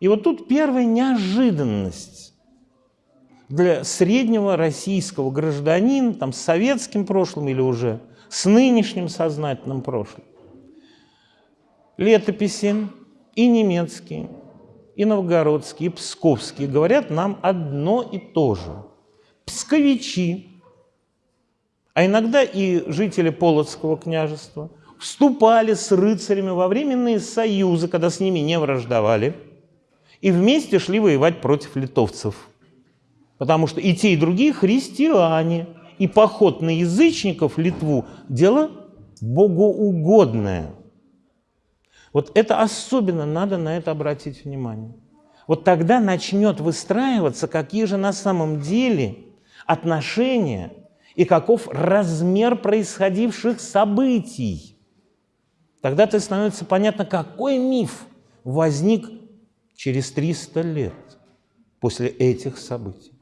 И вот тут первая неожиданность для среднего российского гражданина, там, с советским прошлым или уже с нынешним сознательным прошлым. Летописи и немецкие, и новгородские, и псковские говорят нам одно и то же. Псковичи, а иногда и жители Полоцкого княжества, вступали с рыцарями во временные союзы, когда с ними не враждовали, и вместе шли воевать против литовцев. Потому что и те, и другие христиане. И поход на язычников в Литву – дело богоугодное. Вот это особенно надо на это обратить внимание. Вот тогда начнет выстраиваться, какие же на самом деле отношения и каков размер происходивших событий. Тогда-то становится понятно, какой миф возник через 300 лет после этих событий.